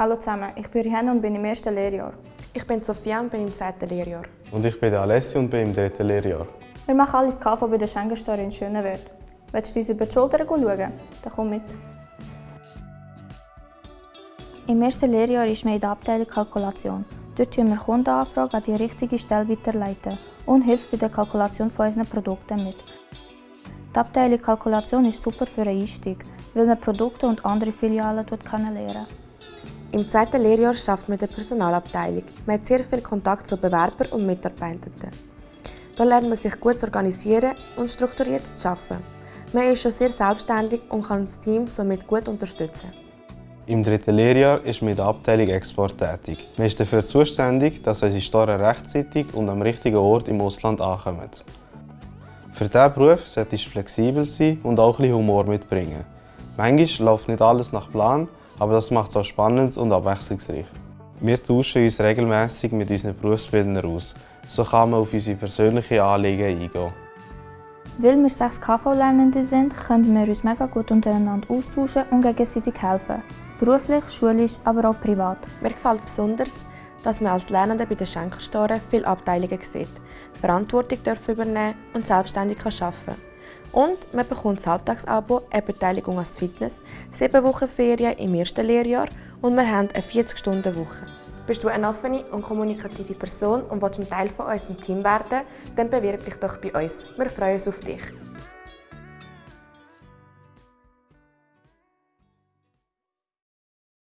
Hallo zusammen, ich bin Rihanna und bin im ersten Lehrjahr. Ich bin Sophia und bin im zweiten Lehrjahr. Und ich bin Alessio und bin im dritten Lehrjahr. Wir machen alles KV bei der Schenkenstore in Schönewert. Willst du uns über die Schulter schauen? Dann komm mit. Im ersten Lehrjahr ist wir in der Abteilung Kalkulation. Dort tun wir Kundenanfragen an die richtige Stelle weiterleiten und hilft bei der Kalkulation von unseren Produkten mit. Die Abteilung Kalkulation ist super für einen Einstieg, weil man Produkte und andere Filialen kennenlernen Im zweiten Lehrjahr schafft man in der Personalabteilung. Man hat sehr viel Kontakt zu Bewerbern und Mitarbeitenden. Hier lernt man sich gut zu organisieren und strukturiert zu arbeiten. Man ist schon sehr selbstständig und kann das Team somit gut unterstützen. Im dritten Lehrjahr ist man in der Abteilung Export tätig. Man ist dafür zuständig, dass unsere Store rechtzeitig und am richtigen Ort im Ausland ankommen. Für diesen Beruf sollte du flexibel sein und auch ein bisschen Humor mitbringen. Manchmal läuft nicht alles nach Plan, aber das macht es auch spannend und abwechslungsreich. Wir tauschen uns regelmäßig mit unseren Berufsbildern aus. So kann man auf unsere persönlichen Anliegen eingehen. Weil wir sechs KV-Lernende sind, können wir uns mega gut untereinander austauschen und gegenseitig helfen. Beruflich, schulisch, aber auch privat. Mir gefällt besonders, dass man als Lernende bei den Schenkerstoren viele Abteilungen sieht, Verantwortung übernehmen und selbstständig arbeiten kann. Und man bekommt das Alltagsabo, eine Beteiligung als Fitness, sieben Wochen Ferien im ersten Lehrjahr und wir haben eine 40-Stunden-Woche. Bist du eine offene und kommunikative Person und willst ein Teil von unserem Team werden, dann bewirb dich doch bei uns. Wir freuen uns auf dich.